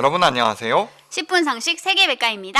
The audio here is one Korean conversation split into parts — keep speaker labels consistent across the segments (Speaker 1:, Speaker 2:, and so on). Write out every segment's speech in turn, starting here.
Speaker 1: 여러분 안녕하세요.
Speaker 2: 10분 상식 세계백과입니다.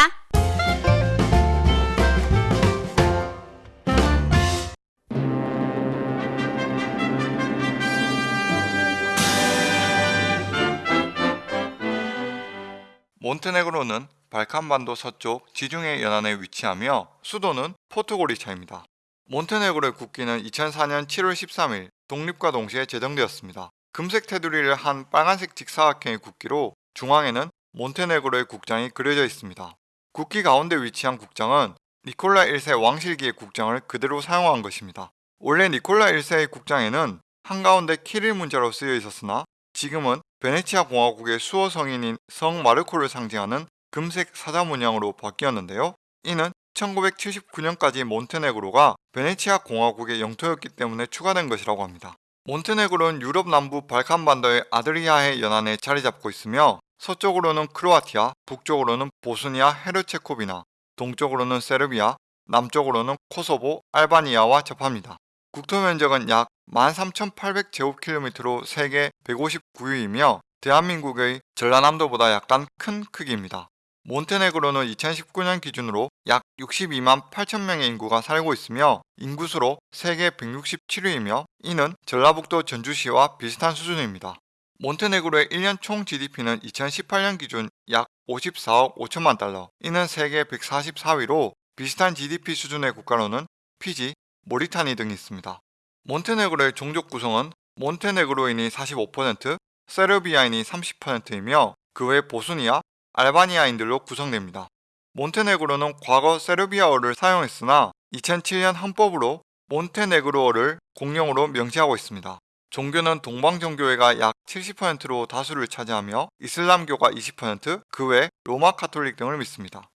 Speaker 1: 몬테네그로는 발칸반도 서쪽 지중해 연안에 위치하며 수도는 포트고리차입니다. 몬테네그로의 국기는 2004년 7월 13일 독립과 동시에 제정되었습니다. 금색 테두리를 한 빨간색 직사각형의 국기로 중앙에는 몬테네그로의 국장이 그려져 있습니다. 국기 가운데 위치한 국장은 니콜라 1세 왕실기의 국장을 그대로 사용한 것입니다. 원래 니콜라 1세의 국장에는 한가운데 키릴 문자로 쓰여 있었으나 지금은 베네치아 공화국의 수호 성인인 성 마르코를 상징하는 금색 사자 문양으로 바뀌었는데요. 이는 1979년까지 몬테네그로가 베네치아 공화국의 영토였기 때문에 추가된 것이라고 합니다. 몬테네그로는 유럽 남부 발칸반도의 아드리아해 연안에 자리 잡고 있으며 서쪽으로는 크로아티아, 북쪽으로는 보스니아 헤르체코비나, 동쪽으로는 세르비아, 남쪽으로는 코소보, 알바니아와 접합니다. 국토 면적은 약 13,800제곱킬로미터로 세계 159위이며 대한민국의 전라남도보다 약간 큰 크기입니다. 몬테네그로는 2019년 기준으로 약 62만 8천 명의 인구가 살고 있으며 인구수로 세계 167위이며 이는 전라북도 전주시와 비슷한 수준입니다. 몬테네그로의 1년 총 GDP는 2018년 기준 약 54억 5천만 달러, 이는 세계 144위로 비슷한 GDP 수준의 국가로는 피지, 모리타니 등이 있습니다. 몬테네그로의 종족 구성은 몬테네그로인이 45%, 세르비아인이 30%이며 그 외 보스니아, 알바니아인들로 구성됩니다. 몬테네그로는 과거 세르비아어를 사용했으나 2007년 헌법으로 몬테네그로어를 공용어로 명시하고 있습니다. 종교는 동방정교회가 약 70%로 다수를 차지하며 이슬람교가 20%, 그 외 로마 카톨릭 등을 믿습니다.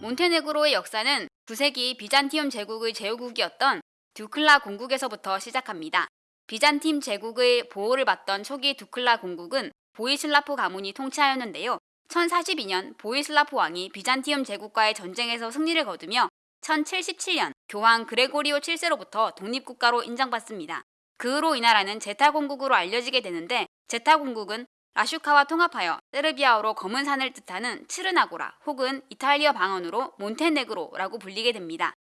Speaker 2: 몬테네그로의 역사는 9세기 비잔티움 제국의 제후국이었던 두클라 공국에서부터 시작합니다. 비잔티움 제국의 보호를 받던 초기 두클라 공국은 보이슬라프 가문이 통치하였는데요. 1042년 보이슬라프 왕이 비잔티움 제국과의 전쟁에서 승리를 거두며 1077년 교황 그레고리오 7세로부터 독립국가로 인정받습니다. 그 후로 이 나라는 제타 공국으로 알려지게 되는데 제타 공국은 라슈카와 통합하여 세르비아어로 검은 산을 뜻하는 츠르나고라 혹은 이탈리아 방언으로 몬테네그로라고 불리게 됩니다.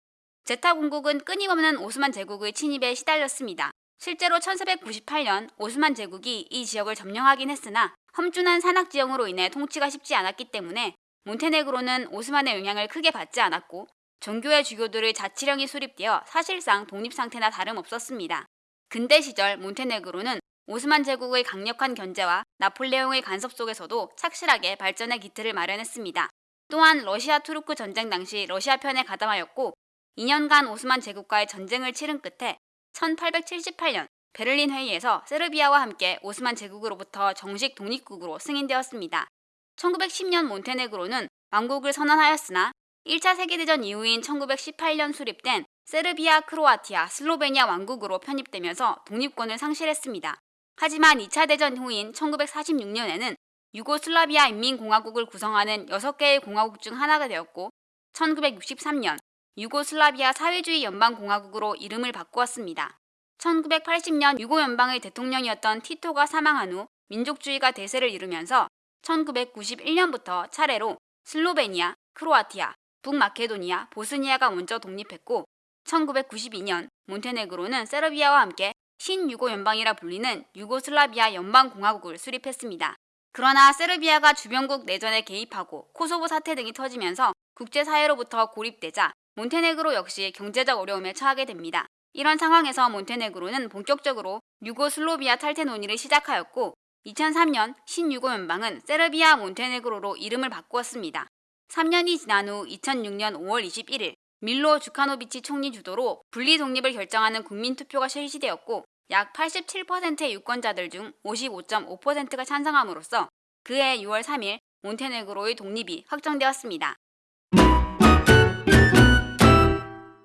Speaker 2: 제타 공국은 끊임없는 오스만 제국의 침입에 시달렸습니다. 실제로 1498년 오스만 제국이 이 지역을 점령하긴 했으나 험준한 산악 지형으로 인해 통치가 쉽지 않았기 때문에 몬테네그로는 오스만의 영향을 크게 받지 않았고 종교의 주교들의 자치령이 수립되어 사실상 독립 상태나 다름없었습니다. 근대 시절 몬테네그로는 오스만 제국의 강력한 견제와 나폴레옹의 간섭 속에서도 착실하게 발전의 기틀을 마련했습니다. 또한 러시아 투르크 전쟁 당시 러시아 편에 가담하였고 2년간 오스만 제국과의 전쟁을 치른 끝에 1878년 베를린 회의에서 세르비아와 함께 오스만 제국으로부터 정식 독립국으로 승인되었습니다. 1910년 몬테네그로는 왕국을 선언하였으나 1차 세계대전 이후인 1918년 수립된 세르비아, 크로아티아, 슬로베니아 왕국으로 편입되면서 독립권을 상실했습니다. 하지만 2차 대전 후인 1946년에는 유고슬라비아 인민공화국을 구성하는 6개의 공화국 중 하나가 되었고 1963년 유고슬라비아 사회주의 연방공화국으로 이름을 바꾸었습니다. 1980년 유고 연방의 대통령이었던 티토가 사망한 후 민족주의가 대세를 이루면서 1991년부터 차례로 슬로베니아, 크로아티아, 북마케도니아, 보스니아가 먼저 독립했고 1992년 몬테네그로는 세르비아와 함께 신유고 연방이라 불리는 유고슬라비아 연방공화국을 수립했습니다. 그러나 세르비아가 주변국 내전에 개입하고 코소보 사태 등이 터지면서 국제사회로부터 고립되자 몬테네그로 역시 경제적 어려움에 처하게 됩니다. 이런 상황에서 몬테네그로는 본격적으로 유고슬로비아 탈퇴 논의를 시작하였고 2003년 신유고 연방은 세르비아 몬테네그로로 이름을 바꾸었습니다. 3년이 지난 후 2006년 5월 21일 밀로 주카노비치 총리 주도로 분리 독립을 결정하는 국민 투표가 실시되었고 약 87%의 유권자들 중 55.5%가 찬성함으로써 그해 6월 3일 몬테네그로의 독립이 확정되었습니다.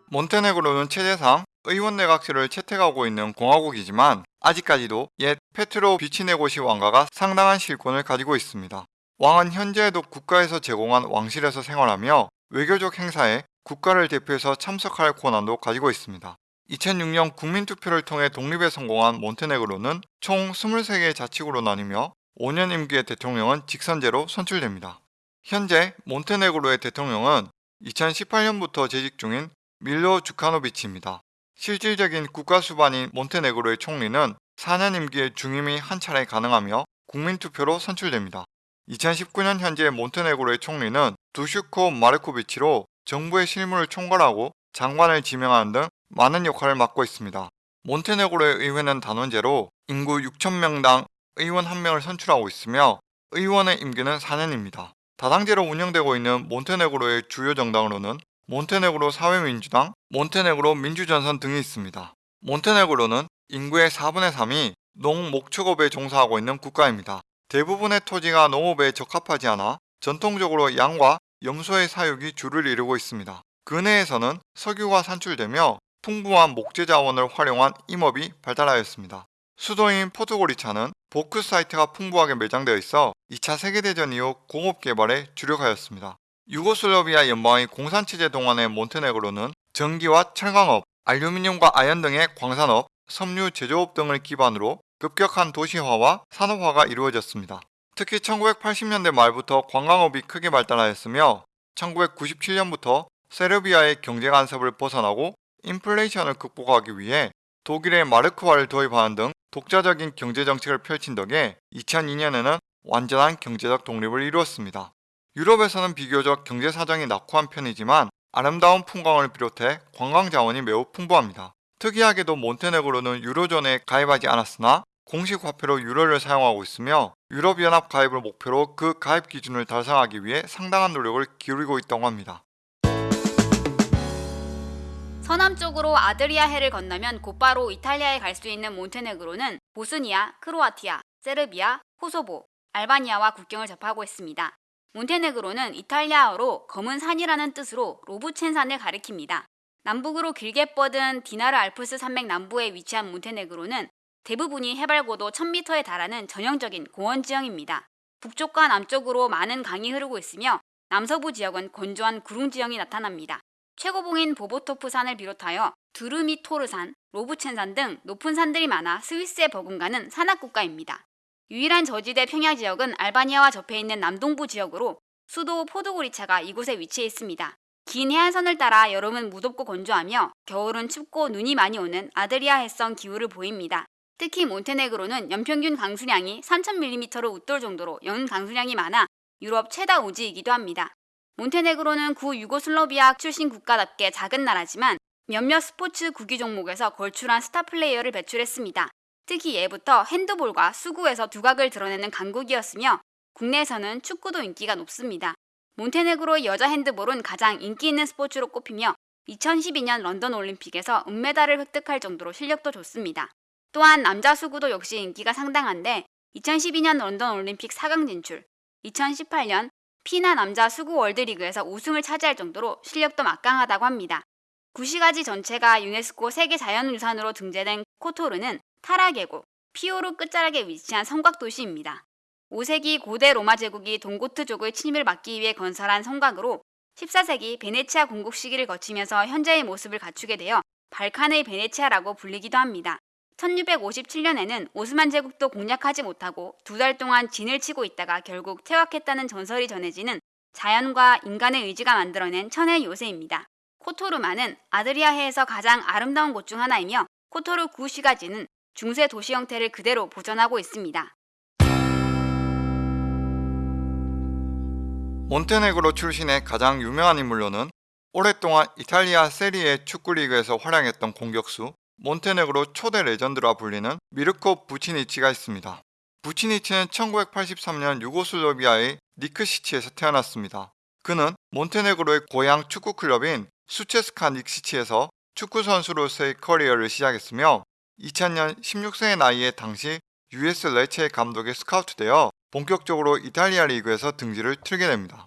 Speaker 1: 몬테네그로는 체제상 의원 내각제를 채택하고 있는 공화국이지만 아직까지도 옛 페트로 비치네고시 왕가가 상당한 실권을 가지고 있습니다. 왕은 현재에도 국가에서 제공한 왕실에서 생활하며 외교적 행사에 국가를 대표해서 참석할 권한도 가지고 있습니다. 2006년 국민투표를 통해 독립에 성공한 몬테네그로는 총 23개의 자치구로 나뉘며 5년 임기의 대통령은 직선제로 선출됩니다. 현재 몬테네그로의 대통령은 2018년부터 재직 중인 밀로 주카노비치입니다. 실질적인 국가 수반인 몬테네그로의 총리는 4년 임기의 중임이 한 차례 가능하며 국민투표로 선출됩니다. 2019년 현재 몬테네그로의 총리는 두슈코 마르코비치로 정부의 실무를 총괄하고 장관을 지명하는 등 많은 역할을 맡고 있습니다. 몬테네그로의 의회는 단원제로 인구 6,000명당 의원 1명을 선출하고 있으며 의원의 임기는 4년입니다. 다당제로 운영되고 있는 몬테네그로의 주요 정당으로는 몬테네그로 사회민주당, 몬테네그로 민주전선 등이 있습니다. 몬테네그로는 인구의 4분의 3이 농목축업에 종사하고 있는 국가입니다. 대부분의 토지가 농업에 적합하지 않아 전통적으로 양과 염소의 사육이 주를 이루고 있습니다. 근해에서는 석유가 산출되며 풍부한 목재 자원을 활용한 임업이 발달하였습니다. 수도인 포르투골리차는 보크 사이트가 풍부하게 매장되어 있어 2차 세계대전 이후 공업 개발에 주력하였습니다. 유고슬라비아 연방의 공산체제 동안의 몬테네그로는 전기와 철강업, 알루미늄과 아연 등의 광산업, 섬유 제조업 등을 기반으로 급격한 도시화와 산업화가 이루어졌습니다. 특히 1980년대 말부터 관광업이 크게 발달하였으며 1997년부터 세르비아의 경제 간섭을 벗어나고 인플레이션을 극복하기 위해 독일의 마르크화를 도입하는 등 독자적인 경제 정책을 펼친 덕에 2002년에는 완전한 경제적 독립을 이루었습니다. 유럽에서는 비교적 경제 사정이 낙후한 편이지만 아름다운 풍광을 비롯해 관광 자원이 매우 풍부합니다. 특이하게도 몬테네그로는 유로존에 가입하지 않았으나 공식 화폐로 유로를 사용하고 있으며 유럽연합 가입을 목표로 그 가입 기준을 달성하기 위해 상당한 노력을 기울이고 있다고 합니다.
Speaker 2: 서남쪽으로 아드리아 해를 건너면 곧바로 이탈리아에 갈 수 있는 몬테네그로는 보스니아, 크로아티아, 세르비아, 코소보, 알바니아와 국경을 접하고 있습니다. 몬테네그로는 이탈리아어로 검은 산이라는 뜻으로 로브첸산을 가리킵니다. 남북으로 길게 뻗은 디나르 알프스 산맥 남부에 위치한 몬테네그로는 대부분이 해발 고도 1000m에 달하는 전형적인 고원 지형입니다. 북쪽과 남쪽으로 많은 강이 흐르고 있으며 남서부 지역은 건조한 구릉 지형이 나타납니다. 최고봉인 보보토프 산을 비롯하여 두르미토르 산, 로브첸산 등 높은 산들이 많아 스위스에 버금가는 산악 국가입니다. 유일한 저지대 평야 지역은 알바니아와 접해 있는 남동부 지역으로 수도 포드고리차가 이곳에 위치해 있습니다. 긴 해안선을 따라 여름은 무덥고 건조하며 겨울은 춥고 눈이 많이 오는 아드리아 해성 기후를 보입니다. 특히 몬테네그로는 연평균 강수량이 3,000mm로 웃돌 정도로 연 강수량이 많아 유럽 최다 우지이기도 합니다. 몬테네그로는 구 유고슬로비아 출신 국가답게 작은 나라지만 몇몇 스포츠 구기 종목에서 걸출한 스타 플레이어를 배출했습니다. 특히 예부터 핸드볼과 수구에서 두각을 드러내는 강국이었으며 국내에서는 축구도 인기가 높습니다. 몬테네그로의 여자 핸드볼은 가장 인기 있는 스포츠로 꼽히며 2012년 런던 올림픽에서 은메달을 획득할 정도로 실력도 좋습니다. 또한 남자 수구도 역시 인기가 상당한데 2012년 런던 올림픽 4강 진출, 2018년 피나 남자 수구 월드리그에서 우승을 차지할 정도로 실력도 막강하다고 합니다. 구시가지 전체가 유네스코 세계 자연유산으로 등재된 코토르는 타라 계곡, 피오르 끝자락에 위치한 성곽 도시입니다. 5세기 고대 로마 제국이 동고트족의 침입을 막기 위해 건설한 성곽으로 14세기 베네치아 공국 시기를 거치면서 현재의 모습을 갖추게 되어 발칸의 베네치아라고 불리기도 합니다. 1657년에는 오스만 제국도 공략하지 못하고 두 달 동안 진을 치고 있다가 결국 퇴각했다는 전설이 전해지는 자연과 인간의 의지가 만들어낸 천의 요새입니다. 코토르마는 아드리아해에서 가장 아름다운 곳 중 하나이며 코토르 구시가지는 중세 도시 형태를 그대로 보존하고 있습니다.
Speaker 1: 몬테네그로 출신의 가장 유명한 인물로는 오랫동안 이탈리아 세리에 축구리그에서 활약했던 공격수 몬테네그로 초대 레전드라 불리는 미르코 부치니치가 있습니다. 부치니치는 1983년 유고슬로비아의 니크시치에서 태어났습니다. 그는 몬테네그로의 고향 축구 클럽인 수체스카 닉시치에서 축구 선수로서의 커리어를 시작했으며 2000년 16세의 나이에 당시 US 레체 감독의 스카우트되어 본격적으로 이탈리아 리그에서 등지를 틀게 됩니다.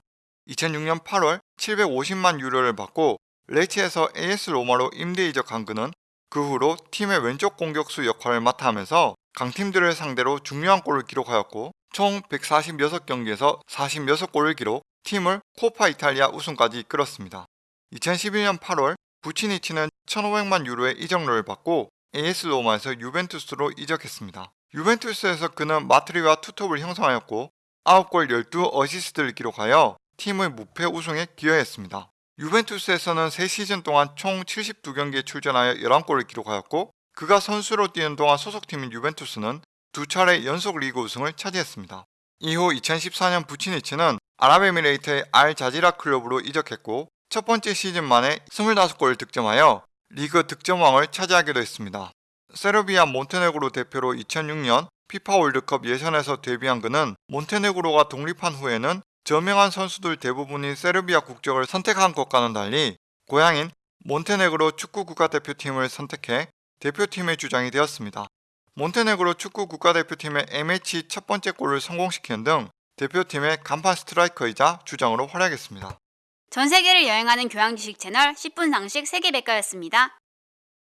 Speaker 1: 2006년 8월 750만 유로를 받고 레체에서 AS 로마로 임대 이적한 그는 그 후로 팀의 왼쪽 공격수 역할을 맡아 하면서 강팀들을 상대로 중요한 골을 기록하였고 총 146경기에서 46골을 기록 팀을 코파 이탈리아 우승까지 이끌었습니다. 2011년 8월 부치니치는 1,500만 유로의 이적료를 받고 AS 로마에서 유벤투스로 이적했습니다. 유벤투스에서 그는 마트리와 투톱을 형성하였고 9골 12어시스트를 기록하여 팀의 무패 우승에 기여했습니다. 유벤투스에서는 3시즌 동안 총 72경기에 출전하여 11골을 기록하였고 그가 선수로 뛰는 동안 소속팀인 유벤투스는 두 차례 연속 리그 우승을 차지했습니다. 이후 2014년 부치니치는 아랍에미레이트의 알 자지라 클럽으로 이적했고 첫 번째 시즌 만에 25골을 득점하여 리그 득점왕을 차지하기도 했습니다. 세르비아 몬테네그로 대표로 2006년 피파 월드컵 예선에서 데뷔한 그는 몬테네그로가 독립한 후에는 저명한 선수들 대부분이 세르비아 국적을 선택한 것과는 달리 고향인 몬테네그로 축구 국가대표팀을 선택해 대표팀의 주장이 되었습니다. 몬테네그로 축구 국가대표팀의 MH 첫 번째 골을 성공시키는 등 대표팀의 간판 스트라이커이자 주장으로 활약했습니다.
Speaker 2: 전 세계를 여행하는 교양 지식 채널 10분 상식 세계백과였습니다.